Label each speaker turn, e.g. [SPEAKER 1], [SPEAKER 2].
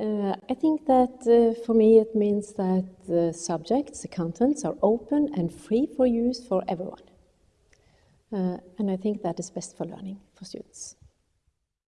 [SPEAKER 1] Uh, I think that uh, for me it means that the subjects, the contents are open and free for use for everyone. Uh, and I think that is best for learning for students.